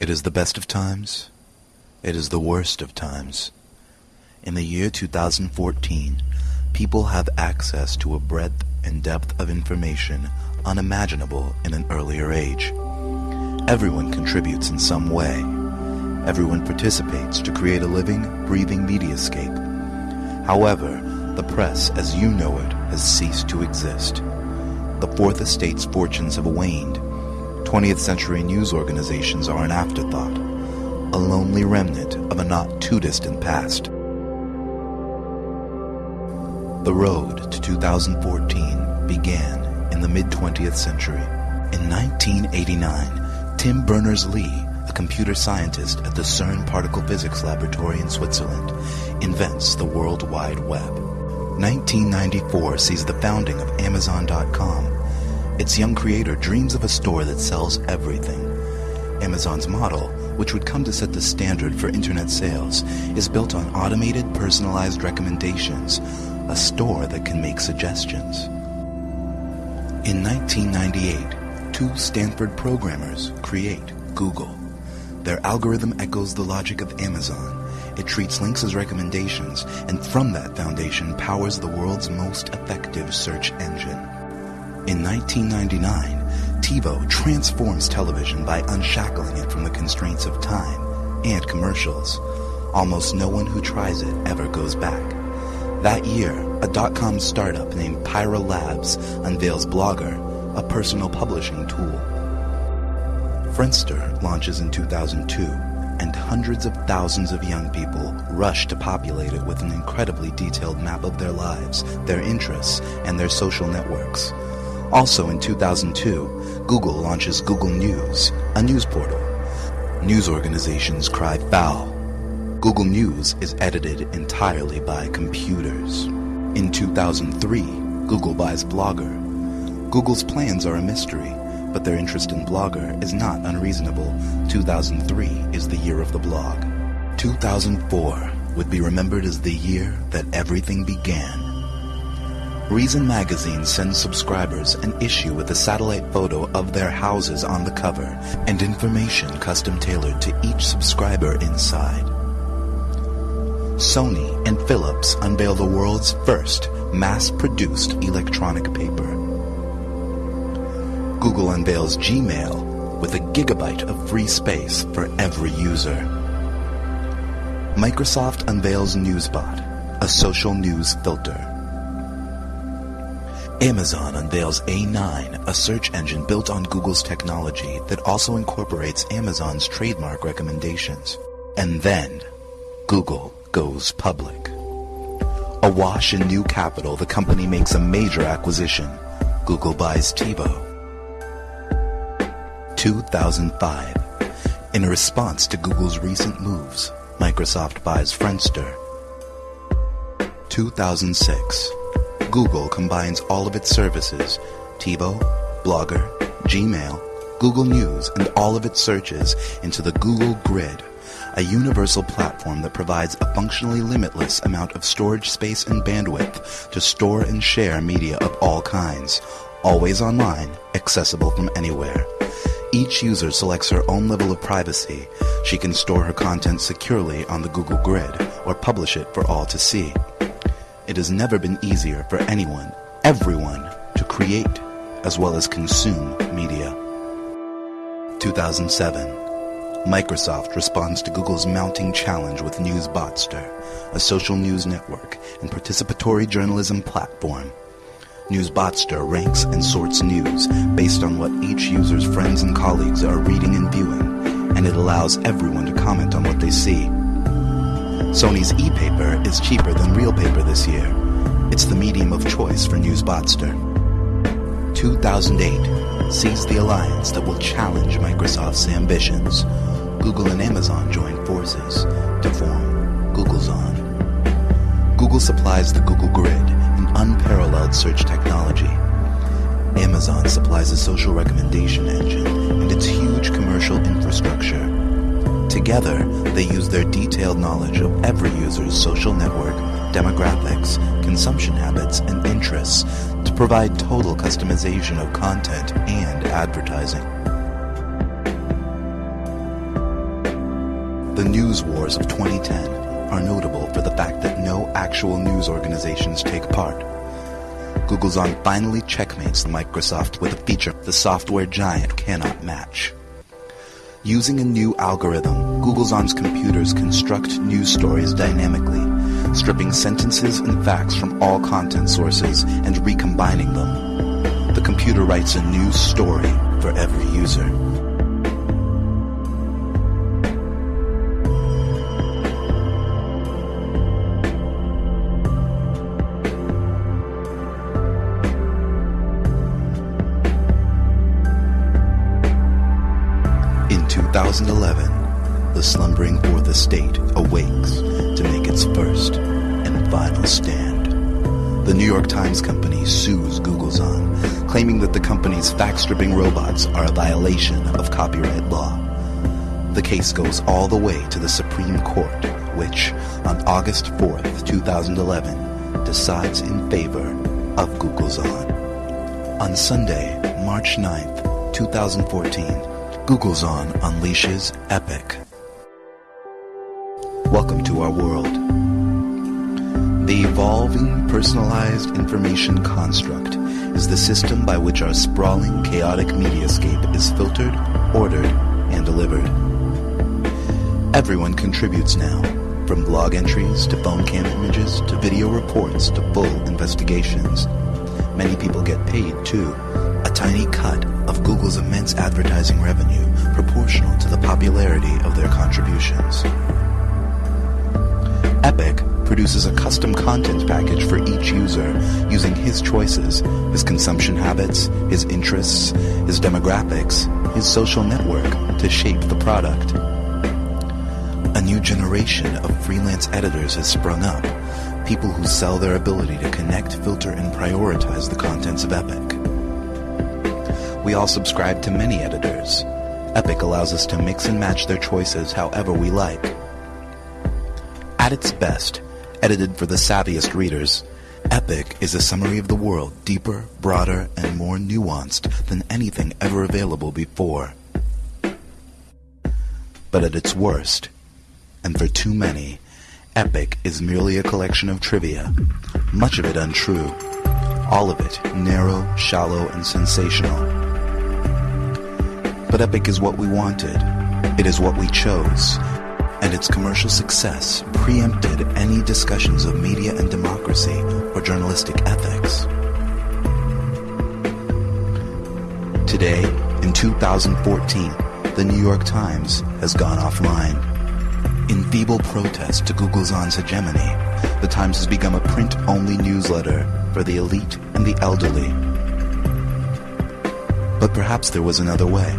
It is the best of times. It is the worst of times. In the year 2014, people have access to a breadth and depth of information unimaginable in an earlier age. Everyone contributes in some way. Everyone participates to create a living, breathing mediascape. However, the press as you know it has ceased to exist. The Fourth Estate's fortunes have waned. 20th century news organizations are an afterthought, a lonely remnant of a not too distant past. The road to 2014 began in the mid 20th century. In 1989, Tim Berners-Lee, a computer scientist at the CERN Particle Physics Laboratory in Switzerland, invents the World Wide Web. 1994 sees the founding of Amazon.com. Its young creator dreams of a store that sells everything. Amazon's model, which would come to set the standard for internet sales, is built on automated personalized recommendations, a store that can make suggestions. In 1998, two Stanford programmers create Google. Their algorithm echoes the logic of Amazon. It treats links as recommendations, and from that foundation powers the world's most effective search engine. In 1999, TiVo transforms television by unshackling it from the constraints of time and commercials. Almost no one who tries it ever goes back. That year, a dot-com startup named Pyra Labs unveils Blogger, a personal publishing tool. Friendster launches in 2002, and hundreds of thousands of young people rush to populate it with an incredibly detailed map of their lives, their interests, and their social networks. Also in 2002, Google launches Google News, a news portal. News organizations cry foul. Google News is edited entirely by computers. In 2003, Google buys Blogger. Google's plans are a mystery, but their interest in Blogger is not unreasonable. 2003 is the year of the blog. 2004 would be remembered as the year that everything began. Reason Magazine sends subscribers an issue with a satellite photo of their houses on the cover and information custom tailored to each subscriber inside. Sony and Philips unveil the world's first mass-produced electronic paper. Google unveils Gmail with a gigabyte of free space for every user. Microsoft unveils Newsbot, a social news filter. Amazon unveils A9, a search engine built on Google's technology that also incorporates Amazon's trademark recommendations. And then, Google goes public. Awash in new capital, the company makes a major acquisition. Google buys TiVo. 2005. In response to Google's recent moves, Microsoft buys Friendster. 2006. Google combines all of its services, TiVo, Blogger, Gmail, Google News, and all of its searches into the Google Grid, a universal platform that provides a functionally limitless amount of storage space and bandwidth to store and share media of all kinds, always online, accessible from anywhere. Each user selects her own level of privacy. She can store her content securely on the Google Grid or publish it for all to see. It has never been easier for anyone, everyone, to create as well as consume media. 2007. Microsoft responds to Google's mounting challenge with Newsbotster, a social news network and participatory journalism platform. Newsbotster ranks and sorts news based on what each user's friends and colleagues are reading and viewing, and it allows everyone to comment on what they see. Sony's e-paper is cheaper than real paper this year. It's the medium of choice for Newsbotster. 2008 sees the alliance that will challenge Microsoft's ambitions. Google and Amazon join forces to form Googlezon. Google supplies the Google Grid, an unparalleled search technology. Amazon supplies a social recommendation engine and its huge commercial infrastructure. Together, they use their detailed knowledge of every user's social network, demographics, consumption habits, and interests to provide total customization of content and advertising. The news wars of 2010 are notable for the fact that no actual news organizations take part. Googlezon finally checkmates Microsoft with a feature the software giant cannot match. Using a new algorithm, Googlezon's computers construct news stories dynamically, stripping sentences and facts from all content sources and recombining them. The computer writes a news story for every user. In 2011, the slumbering Fourth Estate awakes to make its first and final stand. The New York Times Company sues Googlezon, claiming that the company's fact-stripping robots are a violation of copyright law. The case goes all the way to the Supreme Court, which, on August 4th, 2011, decides in favor of Googlezon. On Sunday, March 9th, 2014, Googlezon unleashes Epic. Welcome to our world. The evolving personalized information construct is the system by which our sprawling, chaotic mediascape is filtered, ordered, and delivered. Everyone contributes now, from blog entries to phone cam images to video reports to full investigations. Many people get paid too, a tiny cut of Google's immense advertising revenue proportional to the popularity of their contributions. Epic produces a custom content package for each user using his choices, his consumption habits, his interests, his demographics, his social network to shape the product. A new generation of freelance editors has sprung up, people who sell their ability to connect, filter, and prioritize the contents of Epic. We all subscribe to many editors. Epic allows us to mix and match their choices however we like. At its best, edited for the savviest readers, Epic is a summary of the world deeper, broader, and more nuanced than anything ever available before. But at its worst, and for too many, Epic is merely a collection of trivia, much of it untrue, all of it narrow, shallow, and sensational. But Epic is what we wanted. It is what we chose. And its commercial success preempted any discussions of media and democracy or journalistic ethics. Today, in 2014, the New York Times has gone offline. In feeble protest to Googlezon's hegemony, the Times has become a print-only newsletter for the elite and the elderly. But perhaps there was another way.